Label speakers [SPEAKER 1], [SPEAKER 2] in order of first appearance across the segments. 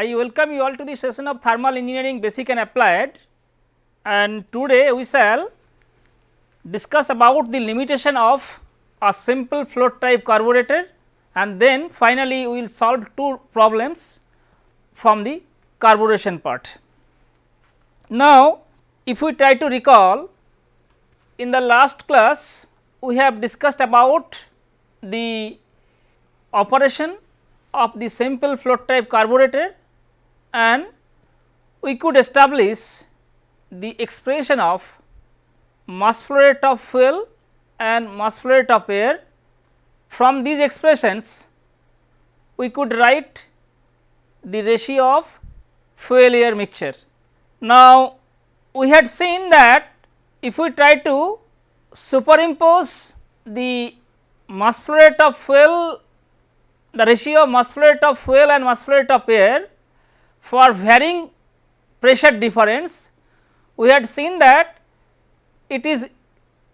[SPEAKER 1] I welcome you all to the session of thermal engineering basic and applied. And today we shall discuss about the limitation of a simple float type carburetor. And then finally we will solve two problems from the carburation part. Now, if we try to recall in the last class we have discussed about the operation of the simple float type carburetor and we could establish the expression of mass flow rate of fuel and mass flow rate of air. From these expressions we could write the ratio of fuel air mixture. Now, we had seen that if we try to superimpose the mass flow rate of fuel the ratio of mass flow rate of fuel and mass flow rate of air for varying pressure difference we had seen that it is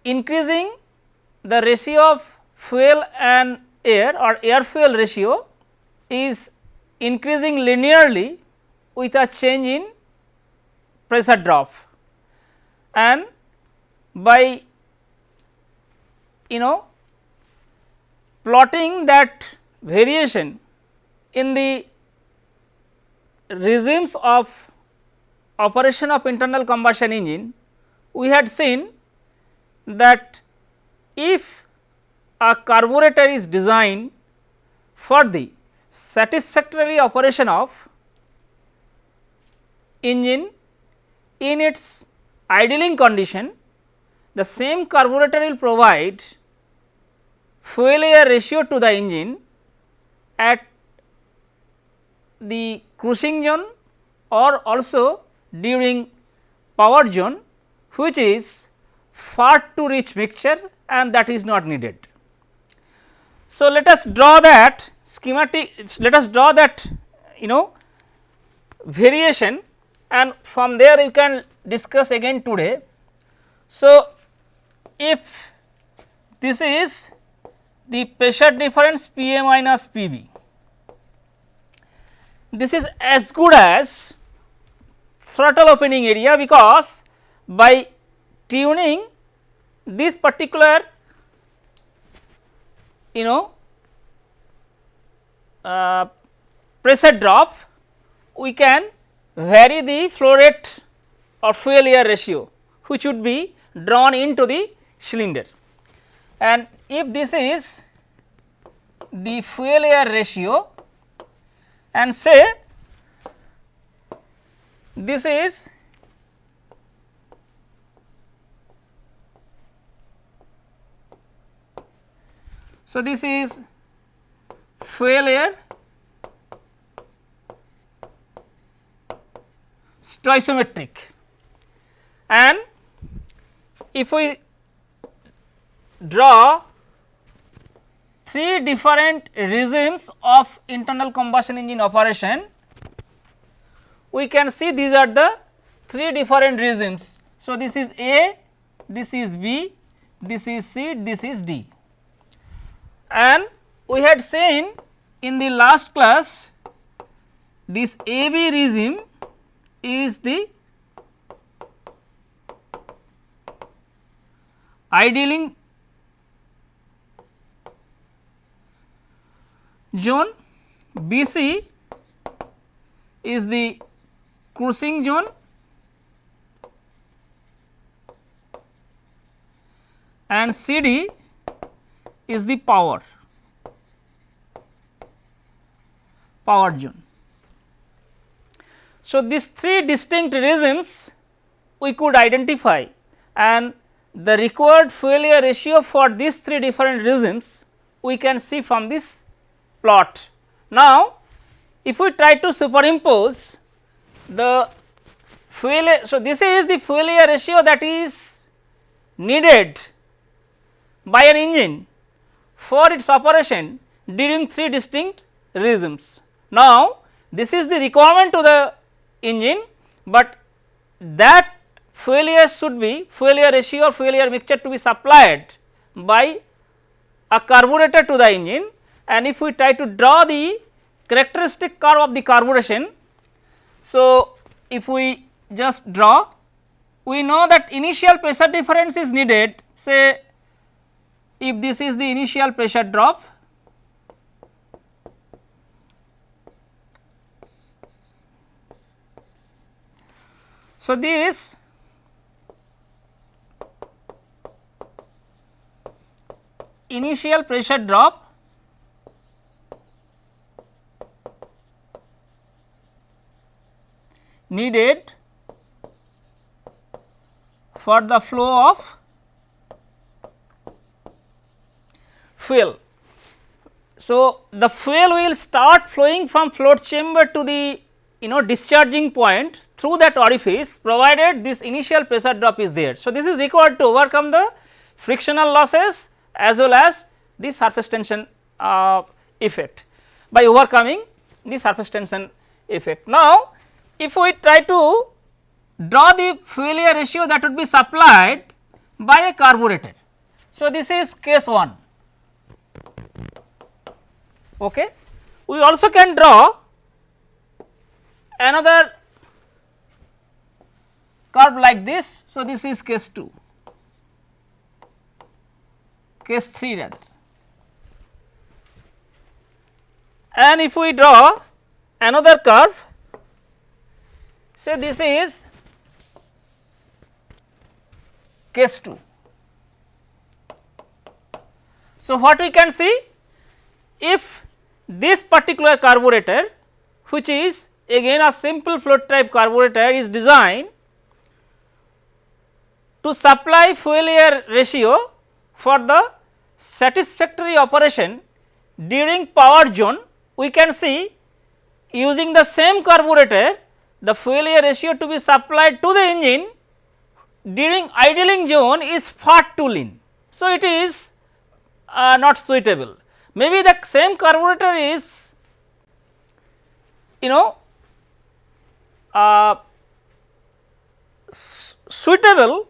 [SPEAKER 1] increasing the ratio of fuel and air or air fuel ratio is increasing linearly with a change in pressure drop. And by you know plotting that variation in the regimes of operation of internal combustion engine, we had seen that if a carburetor is designed for the satisfactory operation of engine in its idling condition, the same carburetor will provide fuel air ratio to the engine at the cruising zone or also during power zone which is far to reach mixture and that is not needed. So, let us draw that schematic let us draw that you know variation and from there you can discuss again today. So, if this is the pressure difference P A minus P B. This is as good as throttle opening area because by tuning this particular you know uh, pressure drop we can vary the flow rate or fuel air ratio which would be drawn into the cylinder. And if this is the fuel air ratio and say this is so this is fuel air stoichiometric. And if we draw three different regimes of internal combustion engine operation, we can see these are the three different regimes. So, this is A, this is B, this is C, this is D. And we had seen in the last class this AB regime is the idling zone BC is the cruising zone and CD is the power. Power zone. So, these three distinct regimes we could identify. And the required fuel air ratio for these three different regimes we can see from this plot. Now, if we try to superimpose the fuel so this is the fuel air ratio that is needed by an engine for its operation during three distinct regimes. Now, this is the requirement to the engine, but that fuel air should be fuel air ratio or fuel air mixture to be supplied by a carburetor to the engine and if we try to draw the characteristic curve of the carburation So, if we just draw we know that initial pressure difference is needed. Say if this is the initial pressure drop So, this initial pressure drop needed for the flow of fuel. So, the fuel will start flowing from float chamber to the you know discharging point through that orifice provided this initial pressure drop is there. So, this is required to overcome the frictional losses as well as the surface tension uh, effect by overcoming the surface tension effect. Now, if we try to draw the fuel ratio that would be supplied by a carburetor. So, this is case 1. Okay. We also can draw another curve like this. So, this is case 2, case 3 rather. And if we draw another curve, say this is case 2. So, what we can see if this particular carburetor which is again a simple float type carburetor is designed to supply fuel air ratio for the satisfactory operation during power zone we can see using the same carburetor the fuel air ratio to be supplied to the engine during idling zone is far too lean. So, it is uh, not suitable. Maybe the same carburetor is you know uh, suitable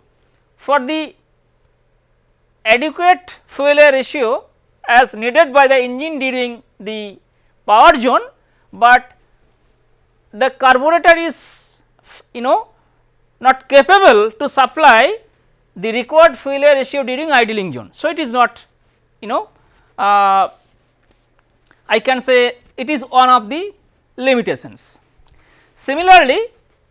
[SPEAKER 1] for the adequate fuel air ratio as needed by the engine during the power zone, but the carburetor is you know not capable to supply the required fuel air ratio during idling zone. So, it is not you know uh, I can say it is one of the limitations. Similarly,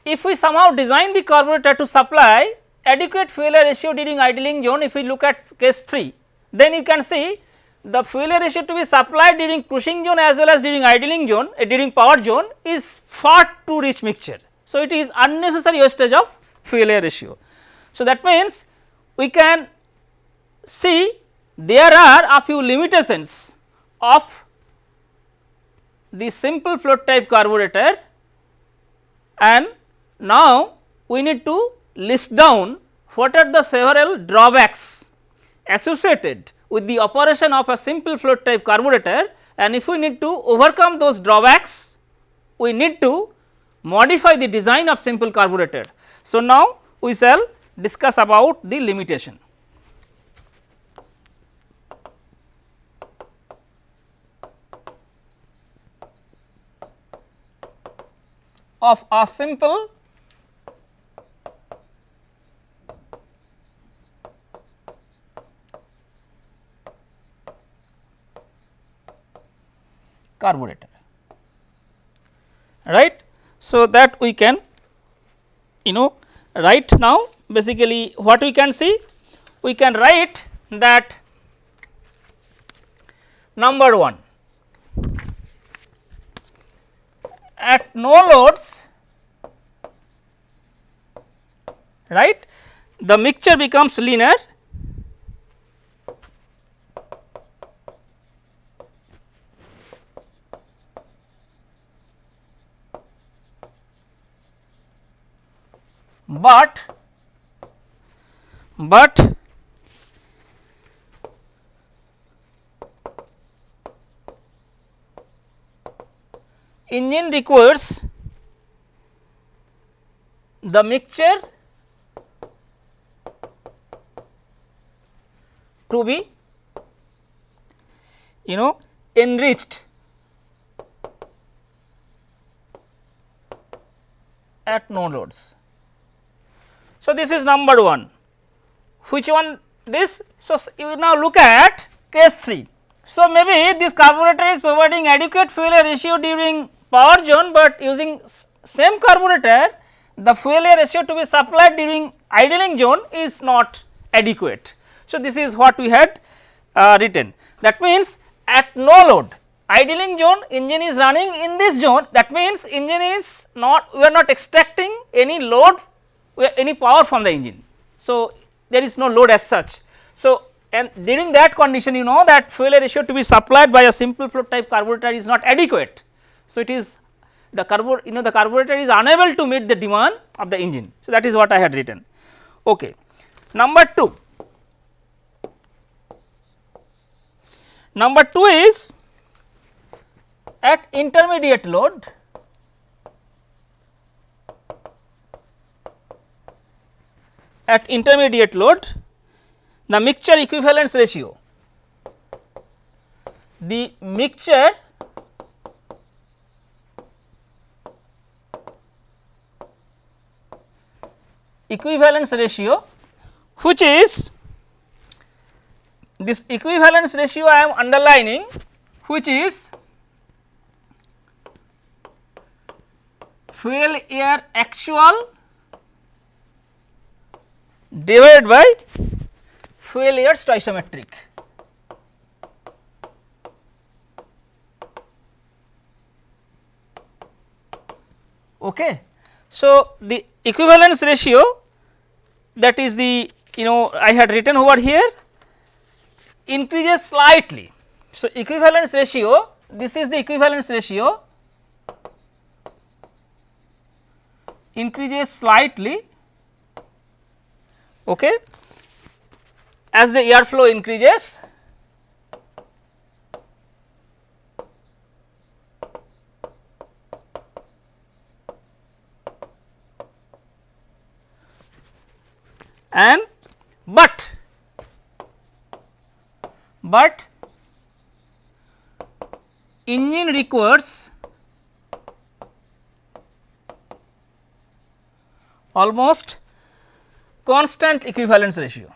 [SPEAKER 1] if we somehow design the carburetor to supply adequate fuel air ratio during idling zone if we look at case 3 then you can see the fuel air ratio to be supplied during cruising zone as well as during idling zone uh, during power zone is far too rich mixture. So, it is unnecessary wastage of fuel air ratio. So, that means we can see there are a few limitations of the simple float type carburetor and now we need to list down what are the several drawbacks associated with the operation of a simple float type carburetor and if we need to overcome those drawbacks we need to modify the design of simple carburetor. So, now we shall discuss about the limitation. of a simple carburetor. Right. So, that we can you know write now. Basically what we can see? We can write that number 1 at no loads right? The mixture becomes linear but but engine requires the mixture to be you know enriched at no loads. So, this is number 1 which one this. So, you now look at case 3. So, maybe this carburetor is providing adequate fuel air ratio during power zone, but using same carburetor the fuel air ratio to be supplied during idling zone is not adequate. So, this is what we had uh, written that means at no load idling zone engine is running in this zone that means engine is not we are not extracting any load any power from the engine. So, there is no load as such. So, and during that condition you know that fuel ratio to be supplied by a simple float type carburetor is not adequate. So, it is the carburetor you know the carburetor is unable to meet the demand of the engine. So, that is what I had written. Okay. Number 2, number 2 is at intermediate load at intermediate load the mixture equivalence ratio. The mixture equivalence ratio which is this equivalence ratio I am underlining which is fuel air actual divided by fuel air stoichiometric. Okay. So, the equivalence ratio that is the you know I had written over here increases slightly. So, equivalence ratio this is the equivalence ratio increases slightly okay, as the air flow increases and but but engine requires almost constant equivalence ratio.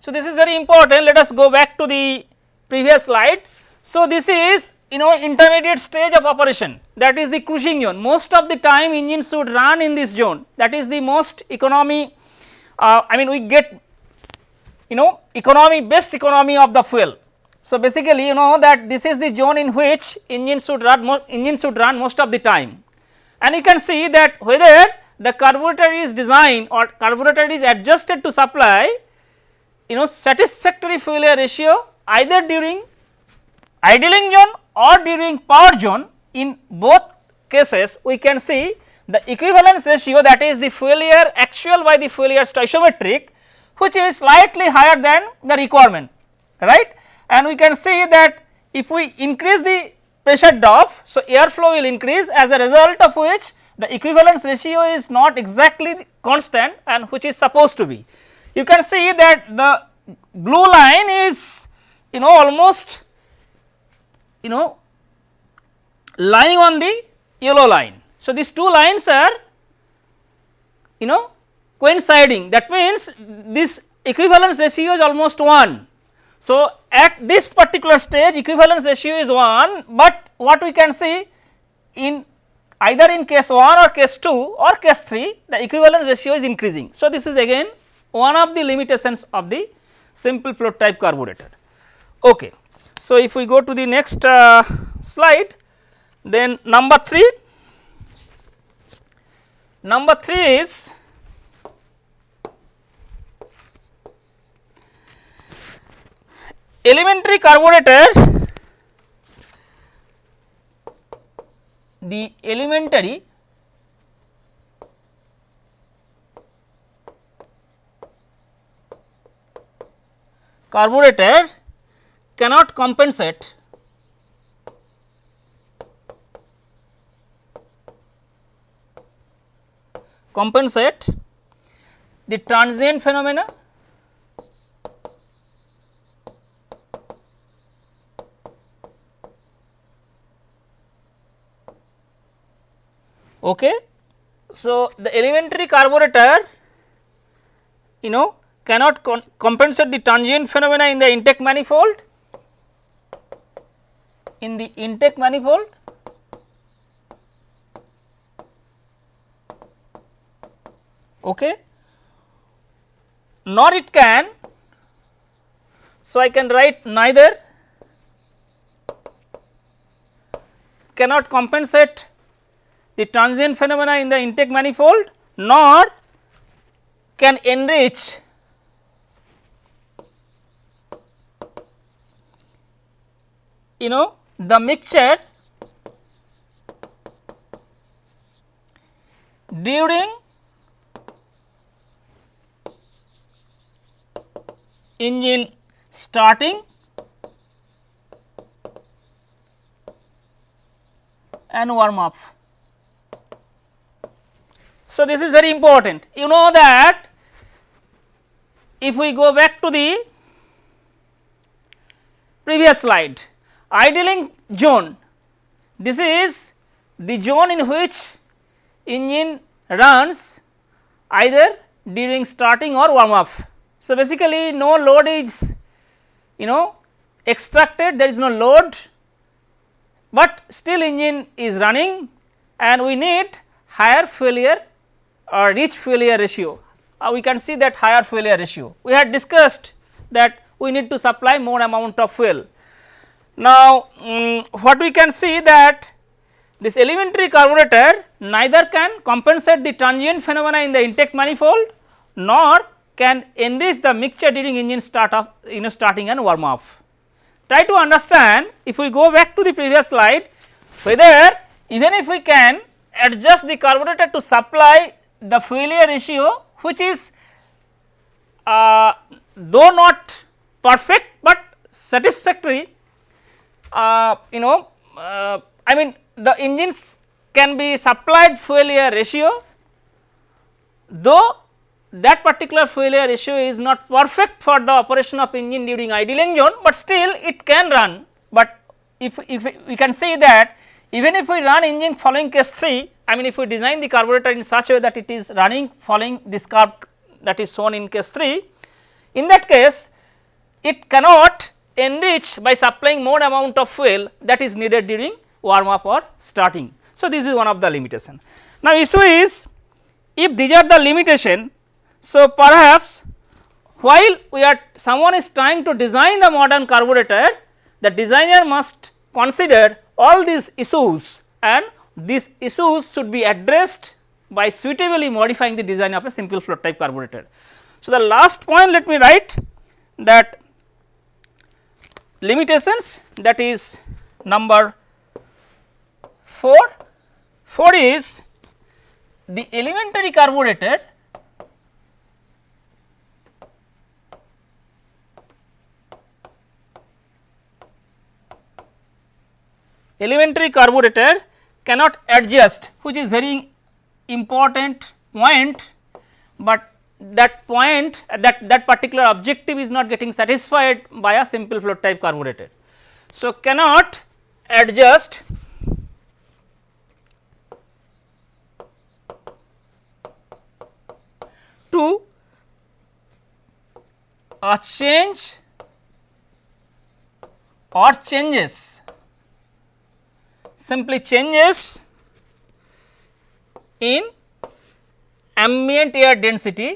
[SPEAKER 1] So, this is very important let us go back to the previous slide. So, this is you know intermediate stage of operation that is the cruising zone most of the time engine should run in this zone that is the most economy uh, I mean we get you know economy best economy of the fuel. So, basically you know that this is the zone in which engine should run engine should run most of the time. And you can see that whether the carburetor is designed or carburetor is adjusted to supply you know satisfactory fuel air ratio either during idling zone or during power zone in both cases we can see the equivalence ratio that is the fuel air actual by the fuel air stoichiometric which is slightly higher than the requirement right and we can see that if we increase the pressure drop so airflow will increase as a result of which the equivalence ratio is not exactly constant and which is supposed to be. You can see that the blue line is you know almost you know lying on the yellow line. So, these two lines are you know coinciding that means this equivalence ratio is almost 1. So, at this particular stage equivalence ratio is 1, but what we can see in either in case 1 or case 2 or case 3 the equivalence ratio is increasing. So, this is again one of the limitations of the simple float type carburetor. Okay. So, if we go to the next uh, slide then number 3, number 3 is elementary carburetor the elementary carburetor cannot compensate compensate the transient phenomena Okay. So, the elementary carburetor you know cannot compensate the transient phenomena in the intake manifold in the intake manifold okay nor it can so i can write neither cannot compensate the transient phenomena in the intake manifold nor can enrich you know the mixture during engine starting and warm up. So, this is very important. You know that if we go back to the previous slide, idling zone, this is the zone in which engine runs either during starting or warm up. So, basically no load is you know extracted there is no load, but still engine is running and we need higher fuel air or reach fuel air ratio. Uh, we can see that higher fuel air ratio. We had discussed that we need to supply more amount of fuel. Now, um, what we can see that this elementary carburetor neither can compensate the transient phenomena in the intake manifold nor can enrich the mixture during engine start you know starting and warm up. Try to understand if we go back to the previous slide whether even if we can adjust the carburetor to supply the fuel air ratio which is uh, though not perfect, but satisfactory uh, you know uh, I mean the engines can be supplied air ratio though that particular air ratio is not perfect for the operation of engine during idling zone, but still it can run. But if, if we can say that even if we run engine following case 3, I mean if we design the carburetor in such a way that it is running following this curve that is shown in case 3, in that case it cannot enrich by supplying more amount of fuel that is needed during warm up or starting. So, this is one of the limitation. Now, issue is if these are the limitation, so perhaps while we are someone is trying to design the modern carburetor, the designer must consider all these issues and these issues should be addressed by suitably modifying the design of a simple float type carburetor. So, the last point let me write that limitations that is number 4. 4 is the elementary carburetor elementary carburetor cannot adjust which is very important point, but that point that that particular objective is not getting satisfied by a simple float type carburetor. So, cannot adjust to a change or changes simply changes in ambient air density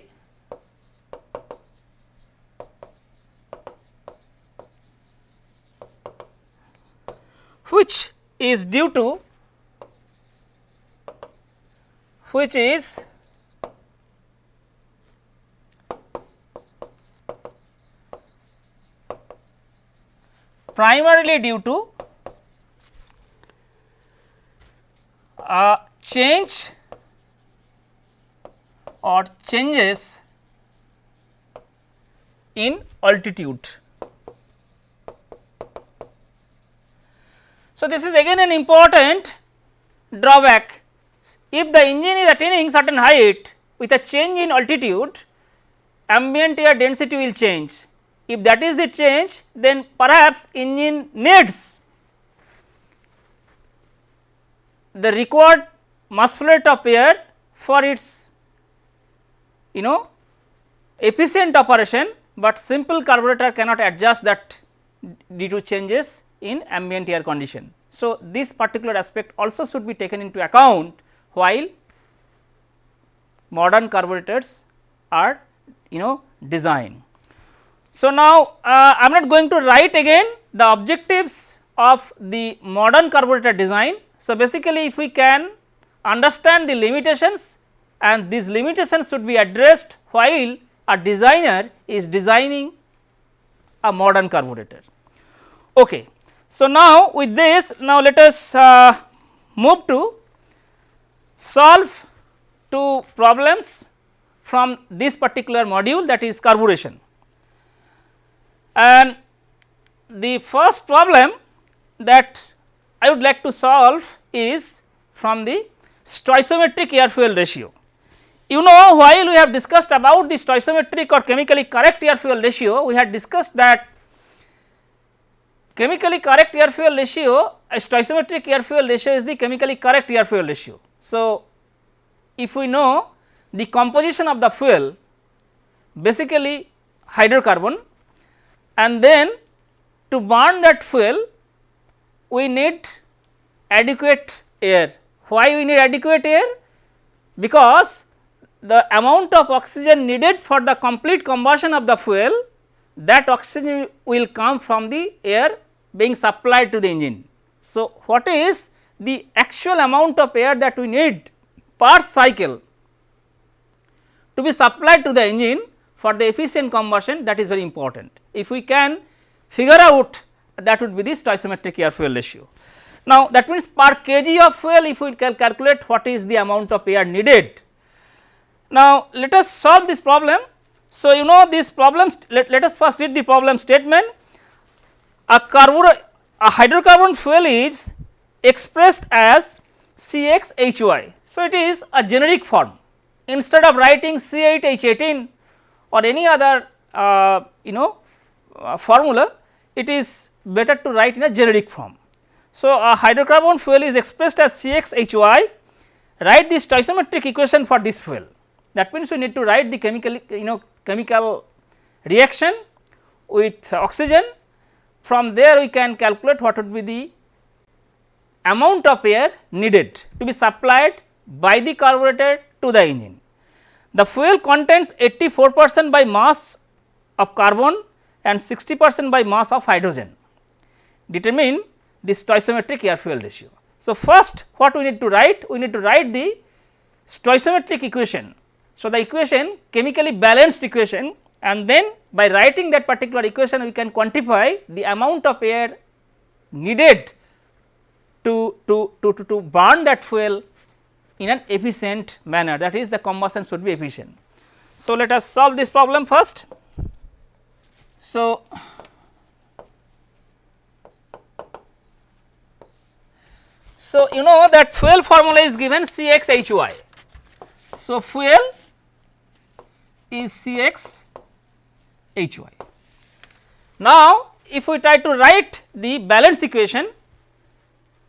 [SPEAKER 1] which is due to which is primarily due to a change or changes in altitude. So, this is again an important drawback. If the engine is attaining certain height with a change in altitude, ambient air density will change. If that is the change, then perhaps engine needs the required mass flow of air for its you know efficient operation, but simple carburetor cannot adjust that due to changes in ambient air condition. So, this particular aspect also should be taken into account while modern carburetors are you know designed. So, now uh, I am not going to write again the objectives of the modern carburetor design. So, basically if we can understand the limitations and these limitations should be addressed while a designer is designing a modern carburetor. Okay. So, now with this now let us uh, move to solve two problems from this particular module that is carburation. And the first problem that I would like to solve is from the stoichiometric air fuel ratio. You know while we have discussed about the stoichiometric or chemically correct air fuel ratio, we had discussed that chemically correct air fuel ratio, a stoichiometric air fuel ratio is the chemically correct air fuel ratio. So, if we know the composition of the fuel basically hydrocarbon and then to burn that fuel we need adequate air. Why we need adequate air? Because the amount of oxygen needed for the complete combustion of the fuel that oxygen will come from the air being supplied to the engine. So, what is the actual amount of air that we need per cycle to be supplied to the engine for the efficient combustion that is very important. If we can figure out that would be the stoichiometric air fuel ratio. Now, that means per kg of fuel if we can calculate what is the amount of air needed now, let us solve this problem. So, you know this problem let, let us first read the problem statement a carbon a hydrocarbon fuel is expressed as CXHY. So, it is a generic form instead of writing C8H18 or any other uh, you know uh, formula it is better to write in a generic form. So, a hydrocarbon fuel is expressed as CXHY write the stoichiometric equation for this fuel that means, we need to write the chemical you know chemical reaction with oxygen from there we can calculate what would be the amount of air needed to be supplied by the carburetor to the engine. The fuel contains 84 percent by mass of carbon and 60 percent by mass of hydrogen. Determine the stoichiometric air fuel ratio. So, first what we need to write? We need to write the stoichiometric equation so, the equation chemically balanced equation and then by writing that particular equation we can quantify the amount of air needed to, to, to, to, to burn that fuel in an efficient manner that is the combustion should be efficient. So, let us solve this problem first. So, so you know that fuel formula is given CXHY. So, fuel is C x H y. Now, if we try to write the balance equation,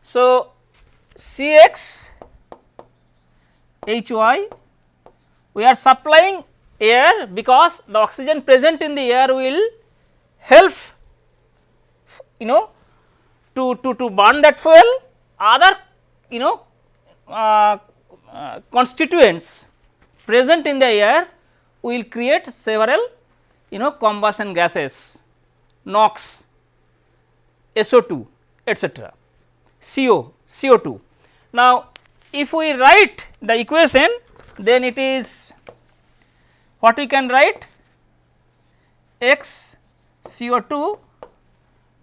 [SPEAKER 1] so C x H y we are supplying air because the oxygen present in the air will help you know to, to, to burn that fuel other you know uh, uh, constituents present in the air will create several you know combustion gases NOx, SO2 etc. CO, CO2. Now, if we write the equation then it is what we can write x CO2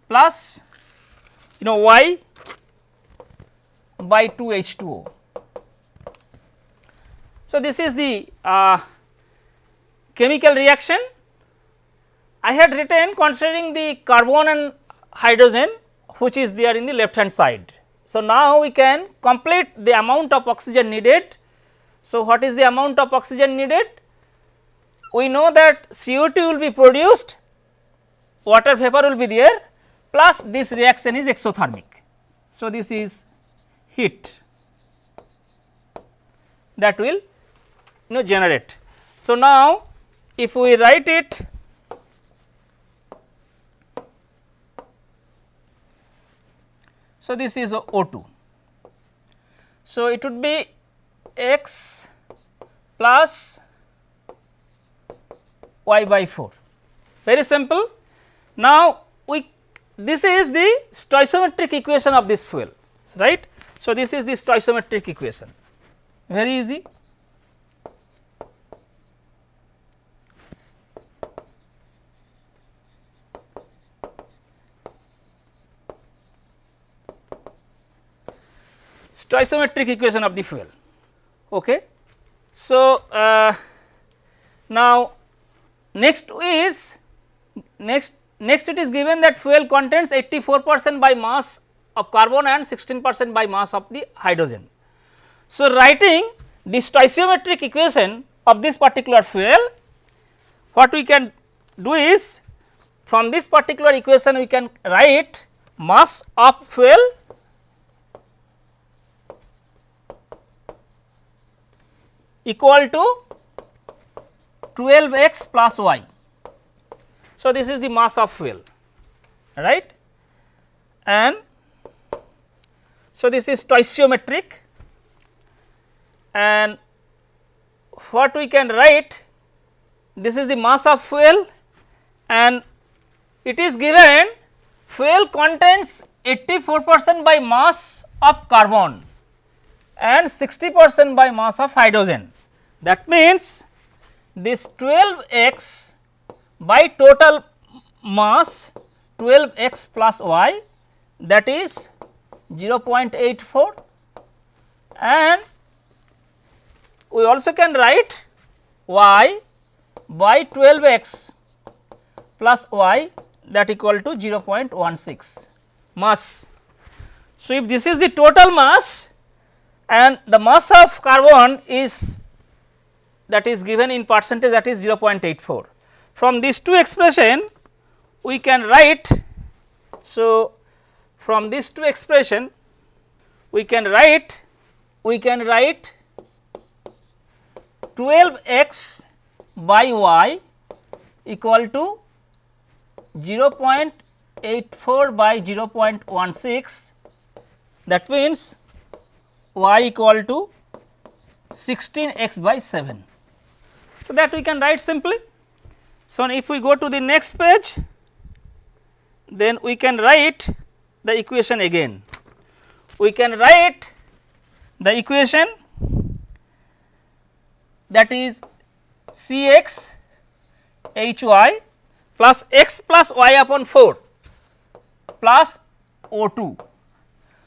[SPEAKER 1] plus you know y by 2 H2O. So, this is the uh, chemical reaction I had written considering the carbon and hydrogen which is there in the left hand side. So, now we can complete the amount of oxygen needed. So, what is the amount of oxygen needed? We know that CO2 will be produced, water vapor will be there plus this reaction is exothermic. So, this is heat that will you know generate. So, now if we write it so this is O2. So, it would be x plus y by 4 very simple. Now, we this is the stoichiometric equation of this fuel right. So, this is the stoichiometric equation very easy. Stoichiometric equation of the fuel. Okay. So, uh, now next is next next it is given that fuel contains 84 percent by mass of carbon and 16 percent by mass of the hydrogen. So, writing the stoichiometric equation of this particular fuel what we can do is from this particular equation we can write mass of fuel equal to 12 x plus y. So, this is the mass of fuel right and so this is stoichiometric and what we can write this is the mass of fuel and it is given fuel contains 84 percent by mass of carbon and 60 percent by mass of hydrogen. That means, this 12 x by total mass 12 x plus y that is 0.84 and we also can write y by 12 x plus y that equal to 0.16 mass. So, if this is the total mass and the mass of carbon is that is given in percentage that is 0.84. From these two expression we can write. So, from these two expression we can write we can write 12 x by y equal to 0.84 by 0.16 that means y equal to 16 x by 7. So, that we can write simply. So, if we go to the next page then we can write the equation again. We can write the equation that is C x h y plus x plus y upon 4 plus O 2.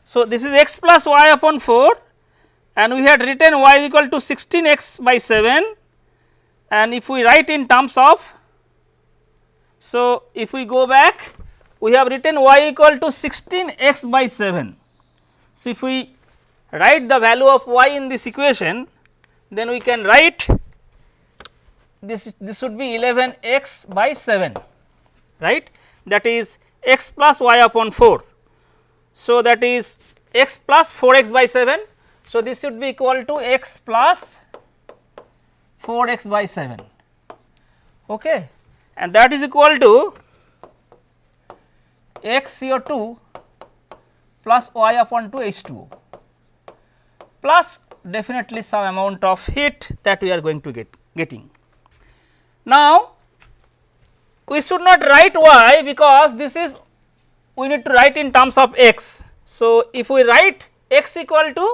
[SPEAKER 1] So, this is x plus y upon 4 and we had written y is equal to 16 x by 7 and if we write in terms of so if we go back we have written y equal to 16 x by 7. So, if we write the value of y in this equation then we can write this this would be 11 x by 7 right that is x plus y upon 4. So, that is x plus 4 x by 7. So, this should be equal to x plus 4 x by 7 okay. and that is equal to x CO2 plus y upon 2 H2O plus definitely some amount of heat that we are going to get getting. Now, we should not write y because this is we need to write in terms of x. So, if we write x equal to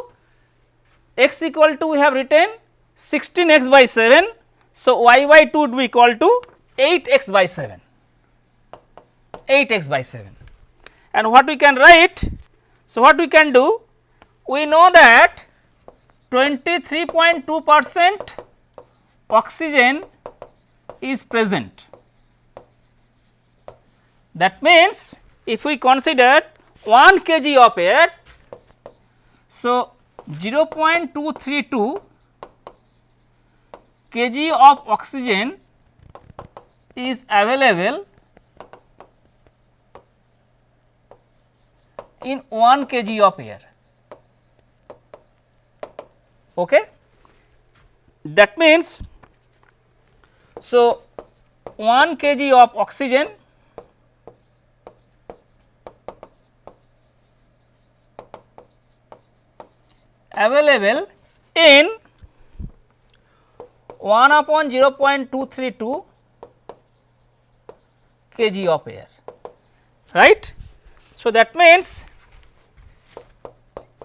[SPEAKER 1] x equal to we have written 16 x by 7. So, y by 2 would be equal to 8 x by 7 8 x by 7 and what we can write. So, what we can do we know that 23.2 percent oxygen is present. That means, if we consider 1 kg of air, so 0.232 kg of oxygen is available in 1 kg of air okay. that means so 1 kg of oxygen available in 1 upon 0.232 kg of air right. So, that means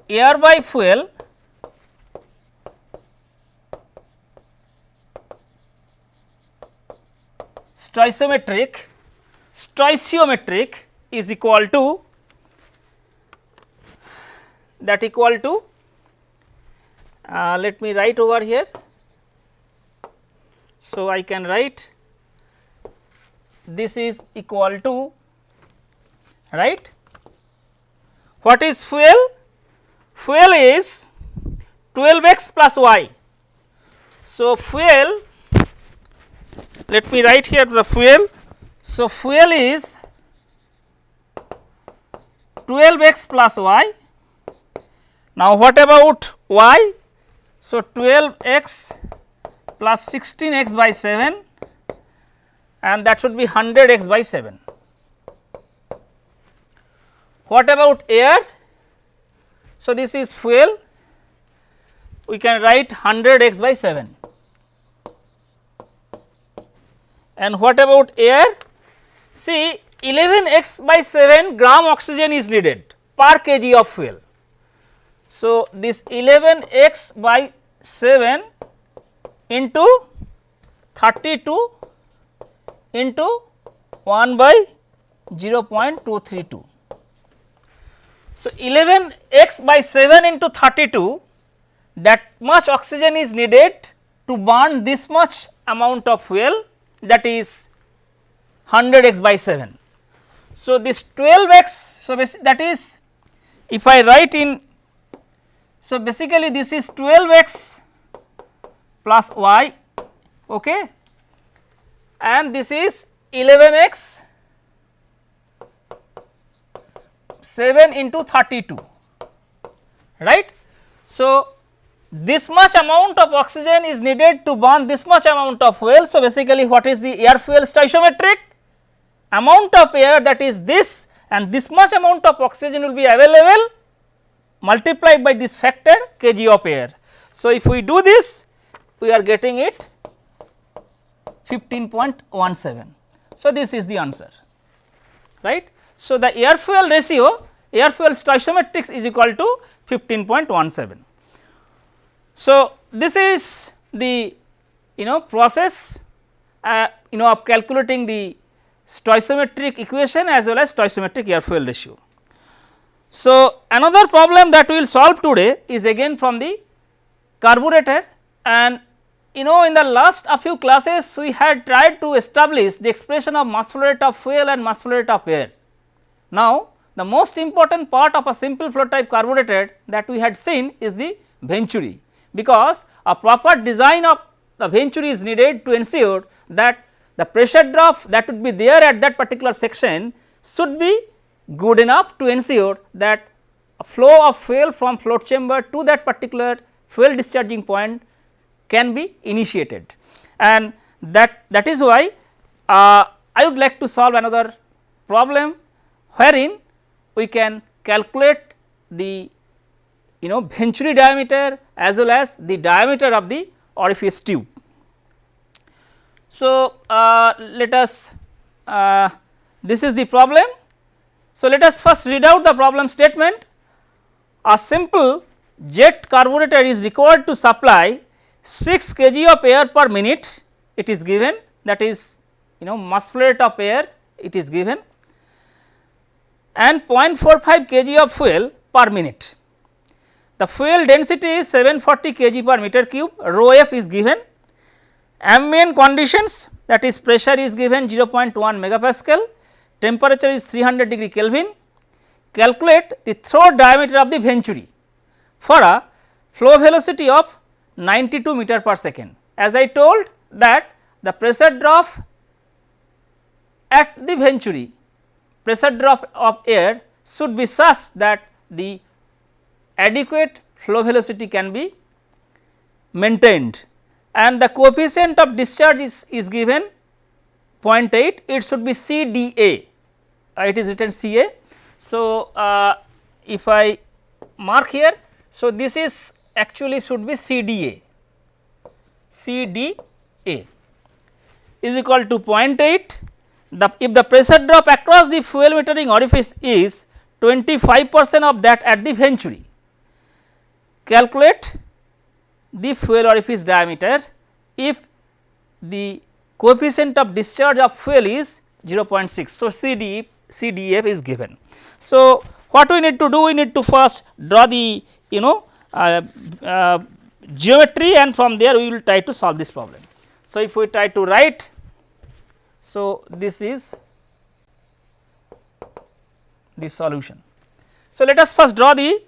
[SPEAKER 1] air by fuel stoichiometric stoichiometric is equal to that equal to uh, let me write over here. So, I can write this is equal to right. What is fuel? Fuel is 12 x plus y. So, fuel let me write here the fuel. So, fuel is 12 x plus y. Now, what about y? So, 12 x plus 16 x by 7 and that should be 100 x by 7. What about air? So, this is fuel we can write 100 x by 7 and what about air? See 11 x by 7 gram oxygen is needed per kg of fuel. So, this 11 x by 7 into 32 into 1 by 0.232. So, 11 x by 7 into 32 that much oxygen is needed to burn this much amount of fuel that is 100 x by 7. So, this 12 x so that is if I write in so basically this is 12 x plus y okay and this is 11 x 7 into 32 right. So, this much amount of oxygen is needed to burn this much amount of fuel. So, basically what is the air fuel stoichiometric amount of air that is this and this much amount of oxygen will be available multiplied by this factor kg of air. So, if we do this we are getting it 15.17. So, this is the answer right. So, the air fuel ratio air fuel stoichiometrics is equal to 15.17. So, this is the you know process uh, you know of calculating the stoichiometric equation as well as stoichiometric air fuel ratio. So, another problem that we will solve today is again from the carburetor and you know in the last a few classes we had tried to establish the expression of mass flow rate of fuel and mass flow rate of air. Now, the most important part of a simple float type carburetor that we had seen is the venturi because a proper design of the venturi is needed to ensure that the pressure drop that would be there at that particular section should be good enough to ensure that a flow of fuel from float chamber to that particular fuel discharging point can be initiated. And that, that is why uh, I would like to solve another problem wherein we can calculate the you know venturi diameter as well as the diameter of the orifice tube. So, uh, let us uh, this is the problem. So, let us first read out the problem statement. A simple jet carburetor is required to supply 6 kg of air per minute it is given that is you know mass flow rate of air it is given and 0.45 kg of fuel per minute. The fuel density is 740 kg per meter cube, rho f is given, ambient conditions that is pressure is given 0.1 megapascal, temperature is 300 degree Kelvin. Calculate the throat diameter of the venturi for a flow velocity of 92 meter per second. As I told that the pressure drop at the venturi, pressure drop of air should be such that the adequate flow velocity can be maintained and the coefficient of discharge is, is given 0.8 it should be CDA uh, it is written CA. So, uh, if I mark here so this is actually should be CDA CDA is equal to 0.8 the if the pressure drop across the fuel metering orifice is 25 percent of that at the venturi calculate the fuel orifice diameter if the coefficient of discharge of fuel is 0.6. So, CD, CDF is given. So, what we need to do? We need to first draw the you know uh, uh, geometry and from there we will try to solve this problem. So, if we try to write, so this is the solution. So, let us first draw the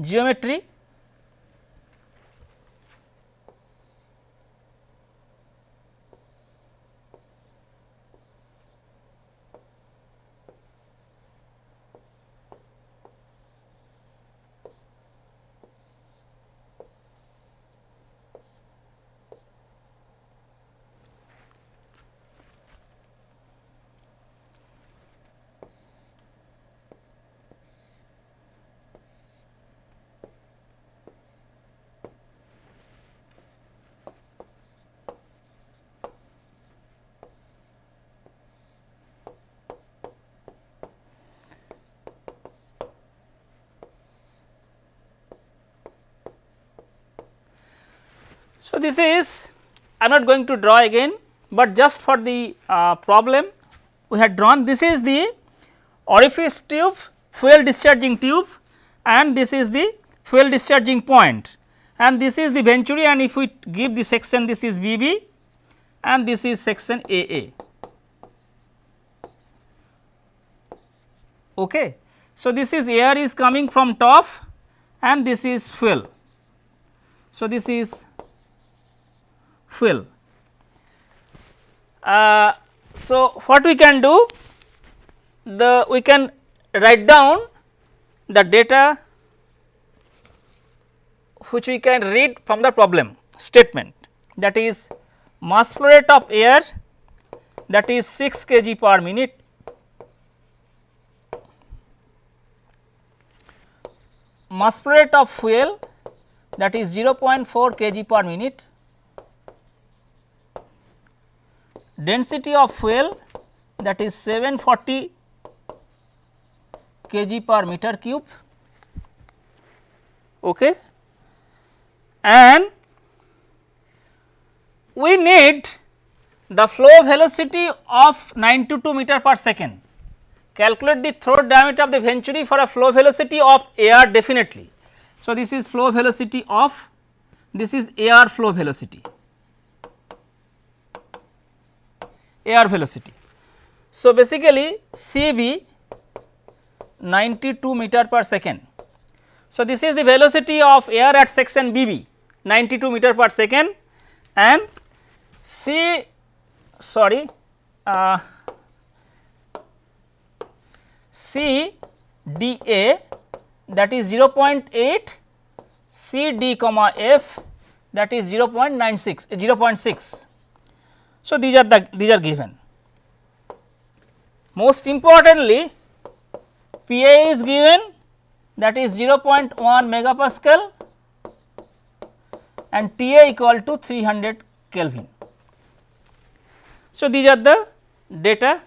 [SPEAKER 1] geometry So, this is I am not going to draw again, but just for the uh, problem we had drawn this is the orifice tube fuel discharging tube and this is the fuel discharging point and this is the venturi and if we give the section this is BB and this is section AA. Okay. So, this is air is coming from top and this is fuel. So, this is fuel. Uh, so, what we can do? The we can write down the data which we can read from the problem statement that is mass flow rate of air that is 6 kg per minute mass flow rate of fuel that is 0.4 kg per minute density of fuel that is 740 kg per meter cube okay. and we need the flow velocity of 92 meter per second. Calculate the throat diameter of the venturi for a flow velocity of air definitely. So, this is flow velocity of this is air flow velocity. Air velocity. So, basically Cv 92 meter per second. So, this is the velocity of air at section BB 92 meter per second and C sorry uh, C d A that is 0.8 C d comma F that is 0.96 0.6 so, these are the these are given. Most importantly, Pa is given that is 0.1 megapascal and Ta equal to 300 Kelvin. So, these are the data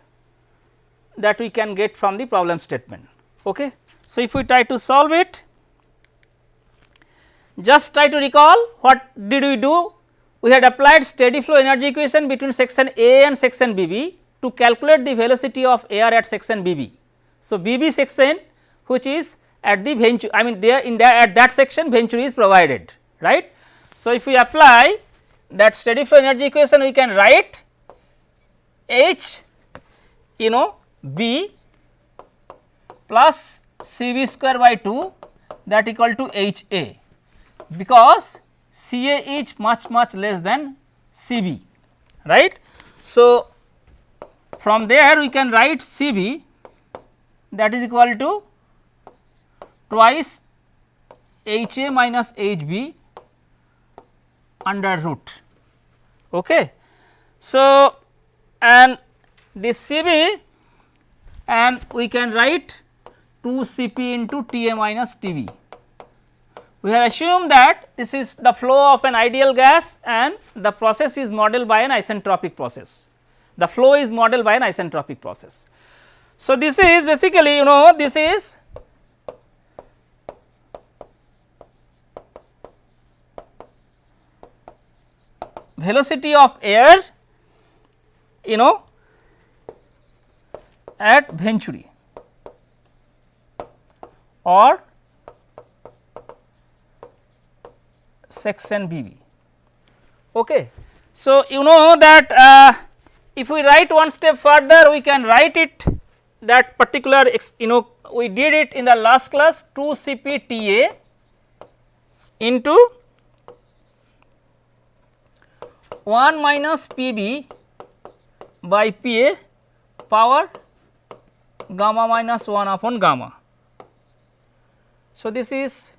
[SPEAKER 1] that we can get from the problem statement. Okay. So, if we try to solve it, just try to recall what did we do we had applied steady flow energy equation between section A and section BB to calculate the velocity of air at section BB. So, BB section which is at the venturi I mean there in that at that section venturi is provided right. So, if we apply that steady flow energy equation we can write H you know B plus CV square by 2 that equal to H A because CA is much much less than CB right. So, from there we can write CB that is equal to twice HA minus HB under root. Okay. So, and this CB and we can write 2 Cp into Ta minus Tb. We have assumed that this is the flow of an ideal gas and the process is modeled by an isentropic process. The flow is modeled by an isentropic process. So, this is basically you know this is velocity of air you know at Venturi or section BB. Okay. So, you know that uh, if we write one step further we can write it that particular you know we did it in the last class 2 CPTA into 1 minus PB by PA power gamma minus 1 upon gamma. So, this is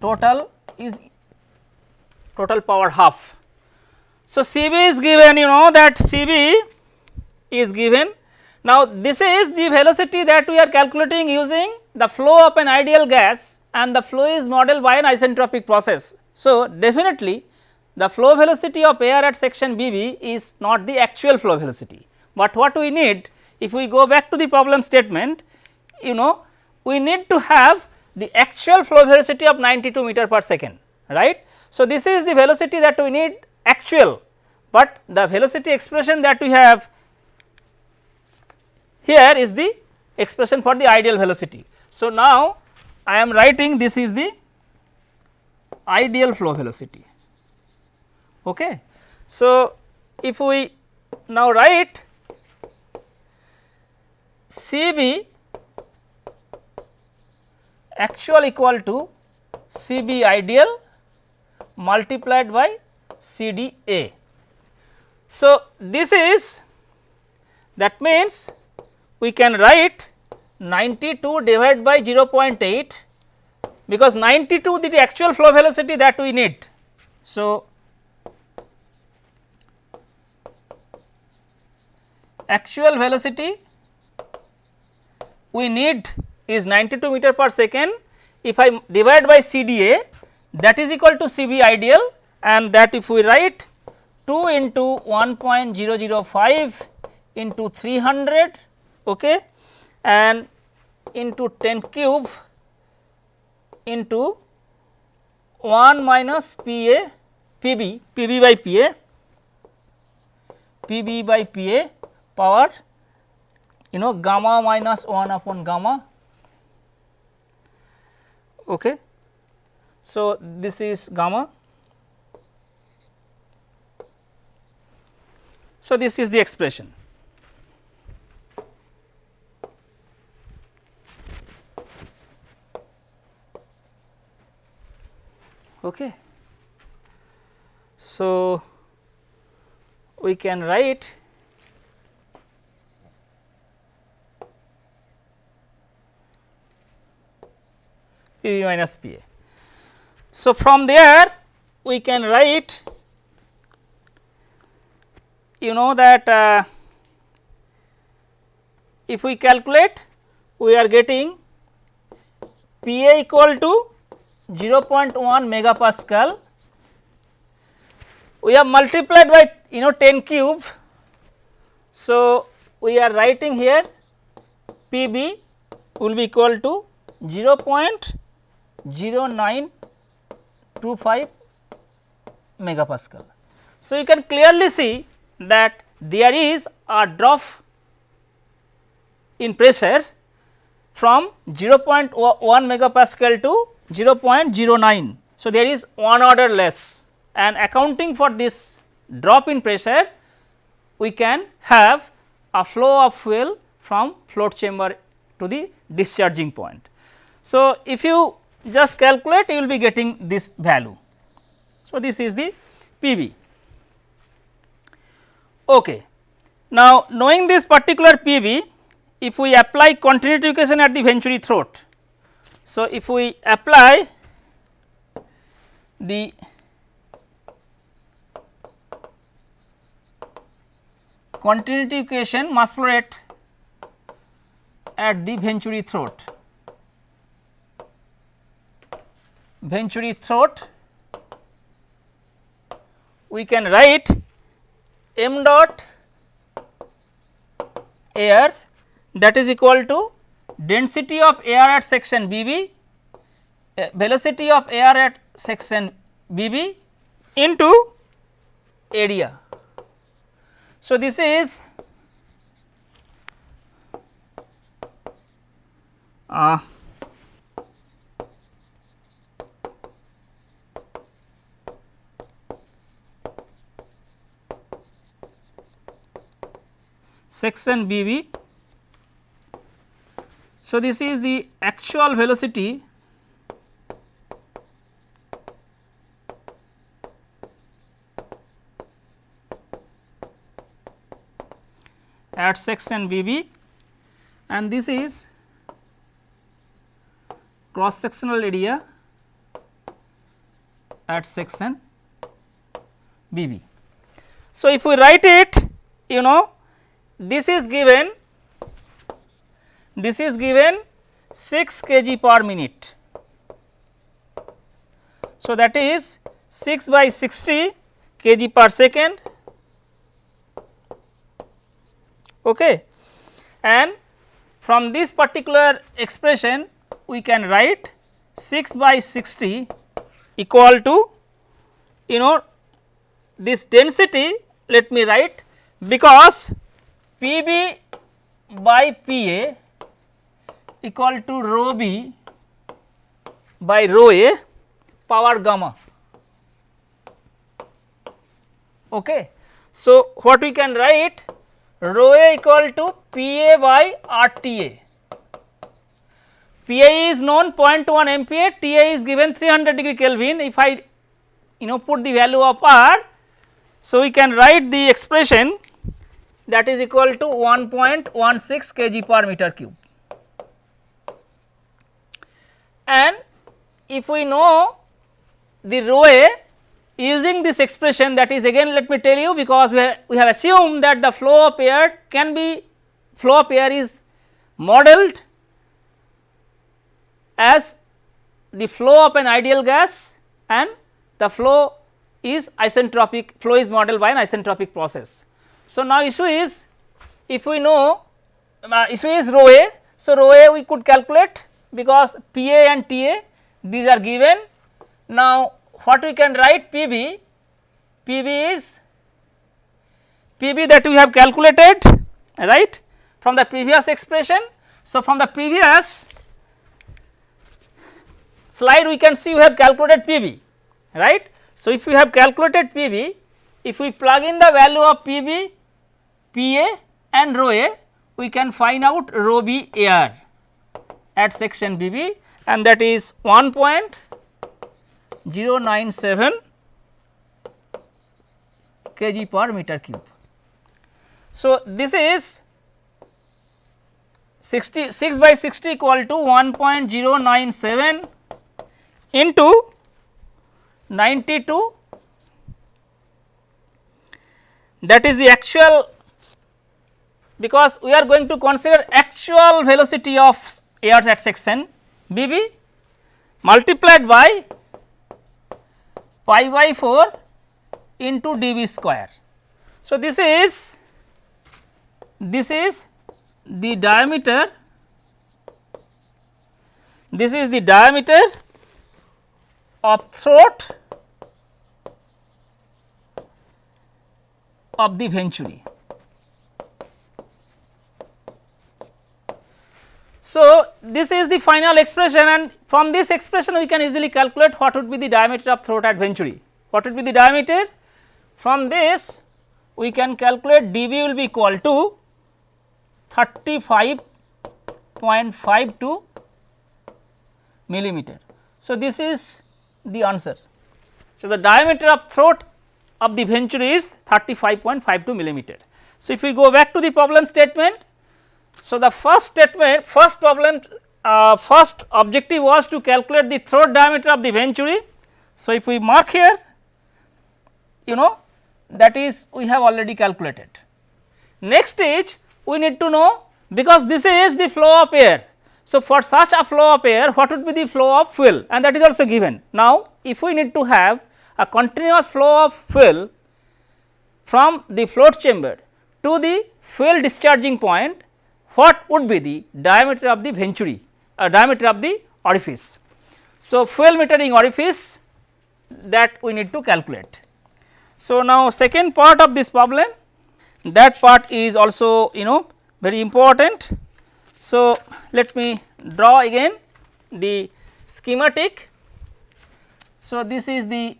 [SPEAKER 1] total is total power half. So, CB is given you know that CB is given. Now, this is the velocity that we are calculating using the flow of an ideal gas and the flow is modeled by an isentropic process. So, definitely the flow velocity of air at section BB is not the actual flow velocity, but what we need if we go back to the problem statement you know we need to have the actual flow velocity of 92 meter per second right. So, this is the velocity that we need actual, but the velocity expression that we have here is the expression for the ideal velocity. So, now I am writing this is the ideal flow velocity. Okay. So, if we now write CB actual equal to CB ideal multiplied by CDA. So, this is that means we can write 92 divided by 0.8 because 92 the actual flow velocity that we need. So, actual velocity we need is 92 meter per second. If I divide by CDA that is equal to CB ideal and that if we write 2 into 1.005 into 300 okay, and into 10 cube into 1 minus PA PB PB by PA PB by PA power you know gamma minus 1 upon gamma okay. So, this is gamma. So, this is the expression. Okay. So, we can write P v minus P a. So, from there we can write you know that uh, if we calculate we are getting P a equal to 0.1 megapascal we have multiplied by you know 10 cube. So, we are writing here P b will be equal to 0.09 25 megapascal. So, you can clearly see that there is a drop in pressure from 0.1 megapascal to 0.09. So, there is one order less and accounting for this drop in pressure we can have a flow of fuel from float chamber to the discharging point. So, if you just calculate you will be getting this value. So, this is the PV. Okay. Now, knowing this particular PV, if we apply continuity equation at the venturi throat. So, if we apply the continuity equation mass flow rate at the venturi throat Venturi throat we can write m dot air that is equal to density of air at section BB, uh, velocity of air at section BB into area. So, this is uh, section BB. So, this is the actual velocity at section BB and this is cross sectional area at section BB. So, if we write it you know this is given this is given 6 kg per minute. So, that is 6 by 60 kg per second okay. and from this particular expression we can write 6 by 60 equal to you know this density let me write because P b by P a equal to rho b by rho a power gamma. Okay. So, what we can write rho a equal to P a by R T a. P a is known 0.1 MPa, T a is given 300 degree Kelvin. If I you know put the value of R, so we can write the expression that is equal to 1.16 kg per meter cube. And if we know the rho a using this expression that is again let me tell you because we have, we have assumed that the flow of air can be flow of air is modeled as the flow of an ideal gas and the flow is isentropic flow is modeled by an isentropic process. So, now issue is if we know uh, issue is rho a. So, rho a we could calculate because P a and T a these are given. Now, what we can write P b, P b is P b that we have calculated right from the previous expression. So, from the previous slide we can see we have calculated P b right. So, if we have calculated P b if we plug in the value of P b, P a and rho a, we can find out rho b air at section B b and that is 1.097 kg per meter cube. So, this is 60 6 by 60 equal to 1.097 into 92 that is the actual because we are going to consider actual velocity of air at section B b multiplied by pi by 4 into d v square. So, this is this is the diameter this is the diameter of throat of the venturi. So, this is the final expression and from this expression we can easily calculate what would be the diameter of throat at venturi. What would be the diameter? From this we can calculate dV will be equal to 35.52 millimeter. So, this is the answer. So, the diameter of throat of the venturi is 35.52 millimeter. So, if we go back to the problem statement, so the first statement first problem uh, first objective was to calculate the throat diameter of the venturi. So, if we mark here you know that is we have already calculated. Next is we need to know because this is the flow of air. So, for such a flow of air what would be the flow of fuel and that is also given. Now, if we need to have a continuous flow of fuel from the float chamber to the fuel discharging point what would be the diameter of the venturi uh, diameter of the orifice. So, fuel metering orifice that we need to calculate. So, now second part of this problem that part is also you know very important. So, let me draw again the schematic. So, this is the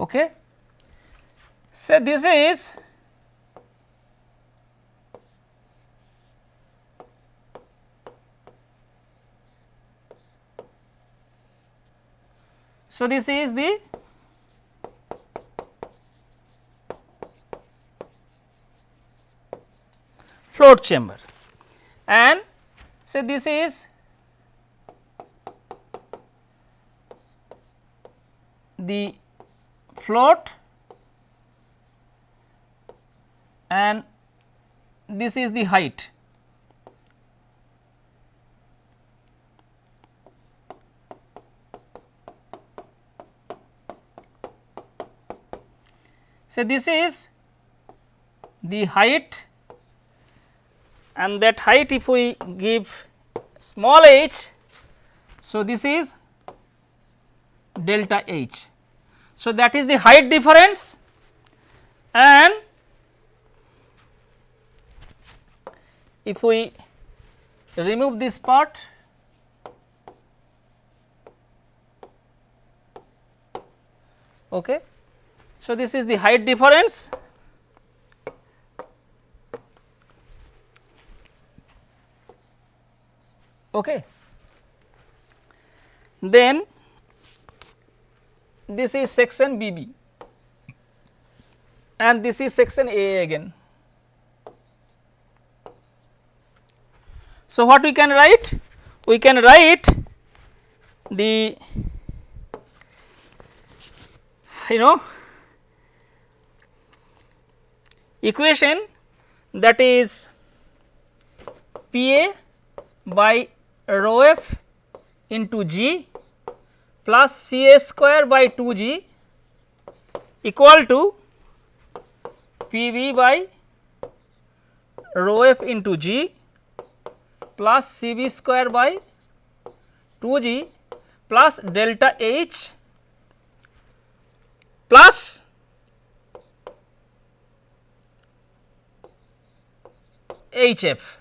[SPEAKER 1] Okay. So, this is. So, this is the float chamber. And say this is? The float and this is the height. So, this is the height and that height if we give small h. So, this is delta h. So, that is the height difference and if we remove this part okay. So, this is the height difference okay. Then this is section BB and this is section A again. So, what we can write? We can write the you know equation that is P A by rho f into G plus C A square by 2 G equal to P V by rho f into G plus C B square by 2 G plus delta H plus H f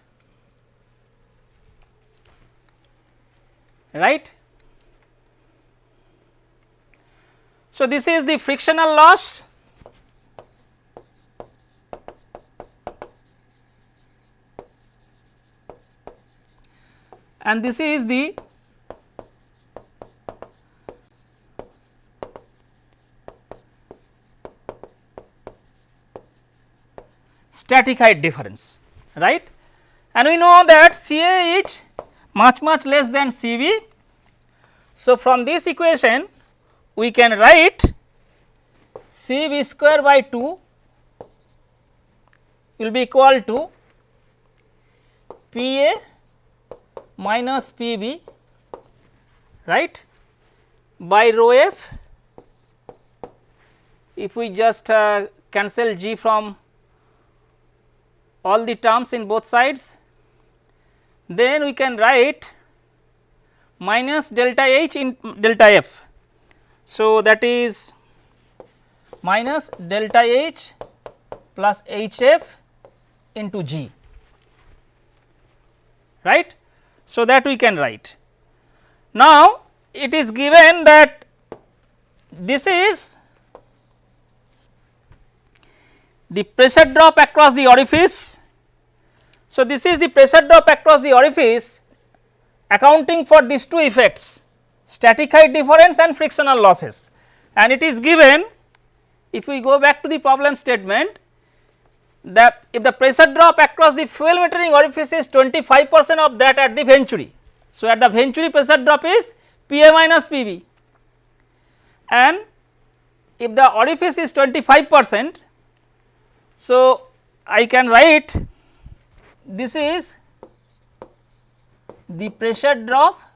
[SPEAKER 1] right. So, this is the frictional loss and this is the static height difference right and we know that C A is much much less than C V. So, from this equation we can write C v square by 2 will be equal to P A minus P B right? By rho f. If we just uh, cancel g from all the terms in both sides then we can write minus delta h in delta f so, that is minus delta H plus H f into G right. So, that we can write. Now, it is given that this is the pressure drop across the orifice. So, this is the pressure drop across the orifice accounting for these two effects static height difference and frictional losses and it is given if we go back to the problem statement that if the pressure drop across the fuel metering orifice is 25 percent of that at the venturi. So, at the venturi pressure drop is P A minus P B and if the orifice is 25 percent. So, I can write this is the pressure drop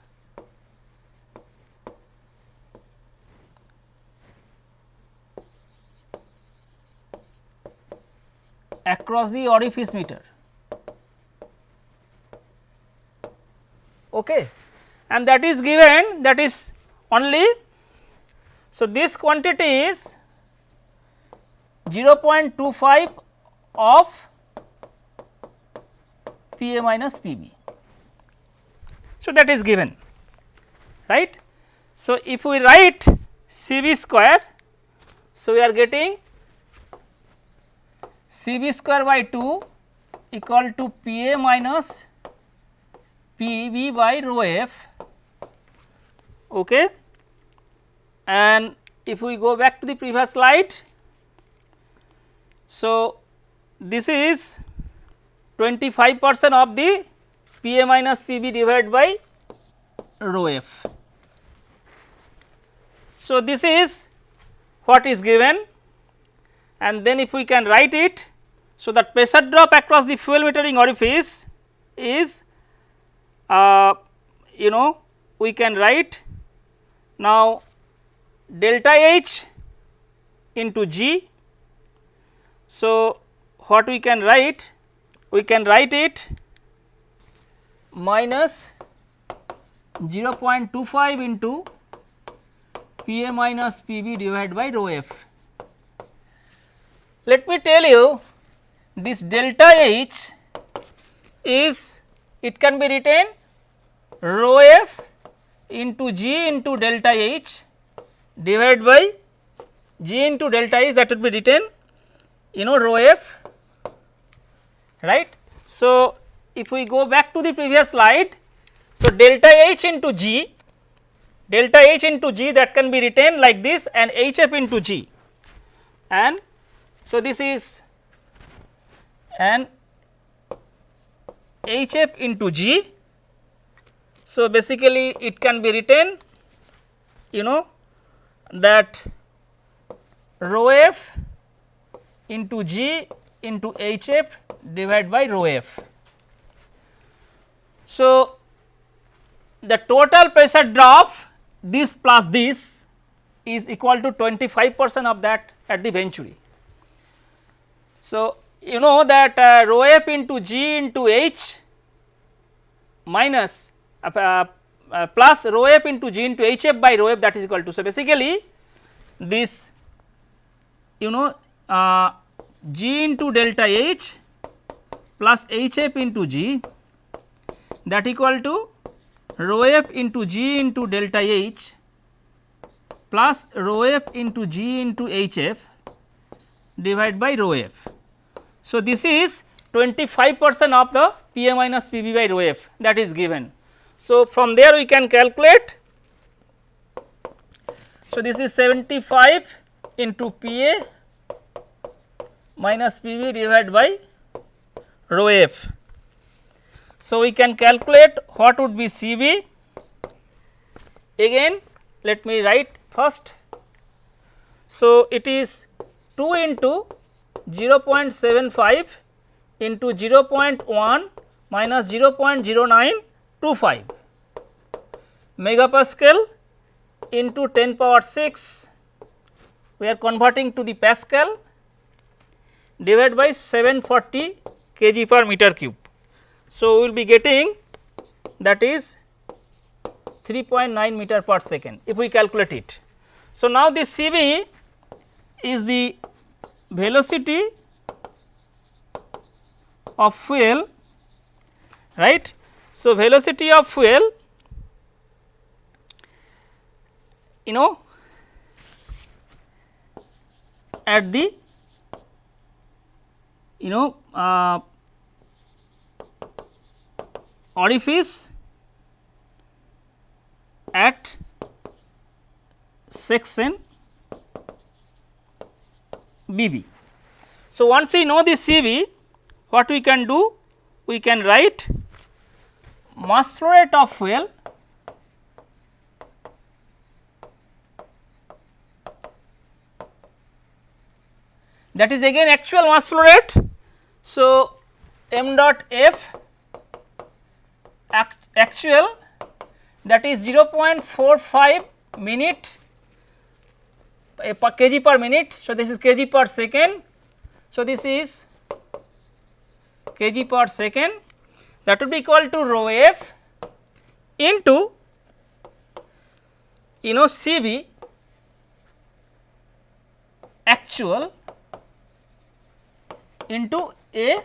[SPEAKER 1] across the orifice meter. Okay. And that is given that is only. So, this quantity is 0.25 of P A minus P B. So, that is given right. So, if we write C B square, so we are getting C b square by 2 equal to P a minus P b by rho f okay. and if we go back to the previous slide. So, this is 25 percent of the P a minus P b divided by rho f. So, this is what is given and then if we can write it. So, that pressure drop across the fuel metering orifice is uh, you know we can write now delta H into G. So, what we can write? We can write it minus 0.25 into P a minus P b divided by rho f. Let me tell you this delta H is it can be written rho f into G into delta H divided by G into delta H that would be written you know rho f right. So, if we go back to the previous slide, so delta H into G delta H into G that can be written like this and H f into G and so, this is an H f into G. So, basically it can be written you know that rho f into G into H f divided by rho f. So, the total pressure drop this plus this is equal to 25 percent of that at the venturi. So, you know that uh, rho f into g into h minus uh, uh, uh, plus rho f into g into h f by rho f that is equal to. So, basically this you know uh, g into delta h plus h f into g that equal to rho f into g into delta h plus rho f into g into h f divided by rho f. So, this is 25 percent of the P a minus P b by rho f that is given. So, from there we can calculate. So, this is 75 into P a minus P b divided by rho f. So, we can calculate what would be C b again let me write first. So, it is 2 into 0.75 into 0.1 minus 0.0925 megapascal into 10 power 6 we are converting to the pascal divided by 740 kg per meter cube. So, we will be getting that is 3.9 meter per second if we calculate it. So, now this Cv is the velocity of fuel right. So, velocity of fuel you know at the you know uh, orifice at section BB. So, once we know this CV what we can do we can write mass flow rate of fuel that is again actual mass flow rate. So, m dot f act actual that is 0.45 minute a per kg per minute. So, this is kg per second. So, this is kg per second that would be equal to rho f into you know Cv actual into A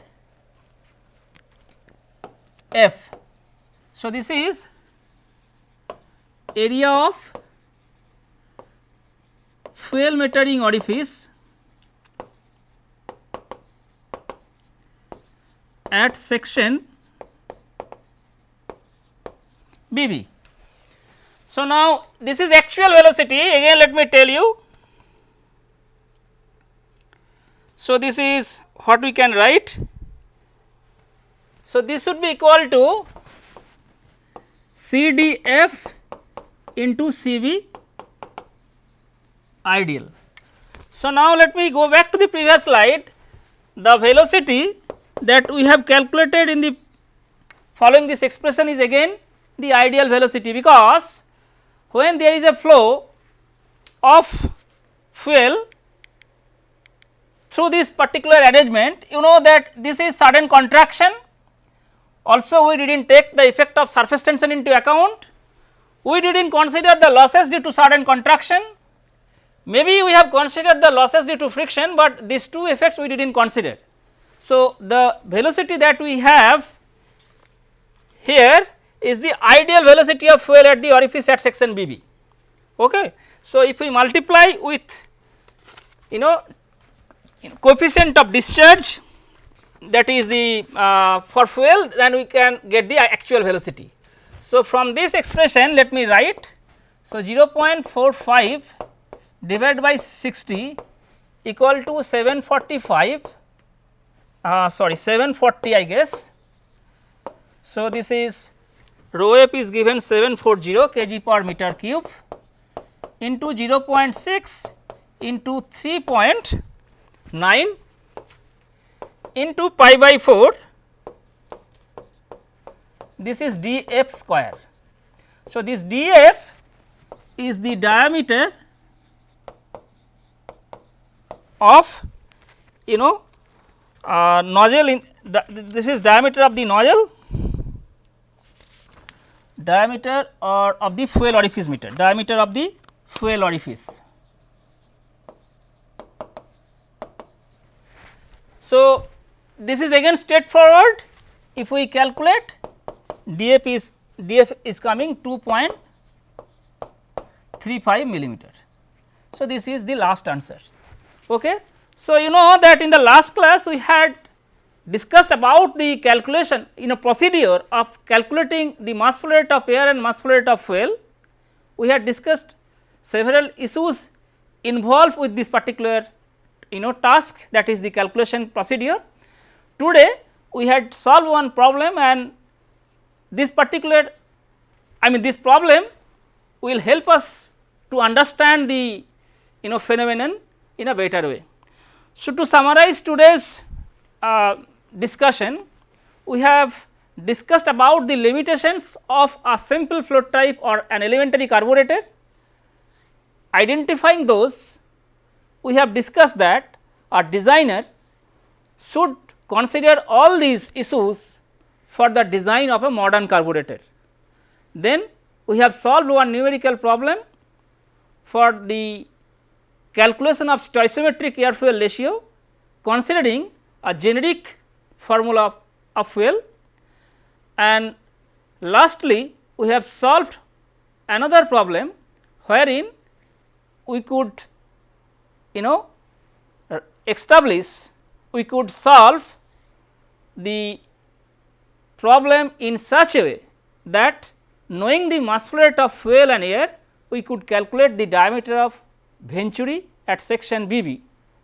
[SPEAKER 1] F. So, this is area of fuel metering orifice at section BB. So, now this is actual velocity again let me tell you. So, this is what we can write. So, this would be equal to CDF into CV ideal. So, now let me go back to the previous slide. The velocity that we have calculated in the following this expression is again the ideal velocity because when there is a flow of fuel through this particular arrangement you know that this is sudden contraction. Also we did not take the effect of surface tension into account. We did not consider the losses due to sudden contraction maybe we have considered the losses due to friction but these two effects we did not consider so, the velocity that we have here is the ideal velocity of fuel at the orifice at section BB. Okay. So, if we multiply with you know coefficient of discharge that is the uh, for fuel then we can get the actual velocity. So, from this expression let me write. So, 0.45 divided by 60 equal to 745 uh, sorry 740 I guess. So, this is rho f is given 740 kg per meter cube into 0.6 into 3.9 into pi by 4 this is df square. So, this df is the diameter of you know uh, nozzle in the, this is diameter of the nozzle diameter or of the fuel orifice meter diameter of the fuel orifice. So, this is again straightforward if we calculate df is df is coming 2.35 millimeter. So, this is the last answer. Okay. So, you know that in the last class we had discussed about the calculation in a procedure of calculating the mass flow rate of air and mass flow rate of fuel. We had discussed several issues involved with this particular you know task that is the calculation procedure. Today we had solved one problem and this particular I mean this problem will help us to understand the you know phenomenon in a better way. So, to summarize today's uh, discussion, we have discussed about the limitations of a simple float type or an elementary carburetor. Identifying those, we have discussed that a designer should consider all these issues for the design of a modern carburetor. Then we have solved one numerical problem for the calculation of stoichiometric air fuel ratio considering a generic formula of, of fuel. And lastly we have solved another problem wherein we could you know establish we could solve the problem in such a way that knowing the mass flow rate of fuel and air we could calculate the diameter of venturi at section BB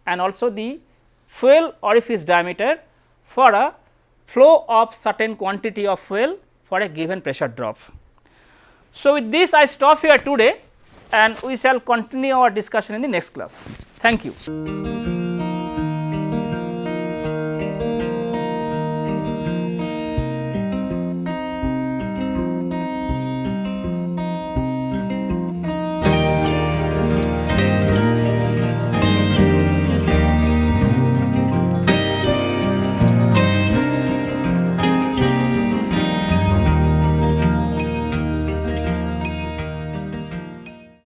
[SPEAKER 1] and also the fuel orifice diameter for a flow of certain quantity of fuel for a given pressure drop. So, with this I stop here today and we shall continue our discussion in the next class. Thank you.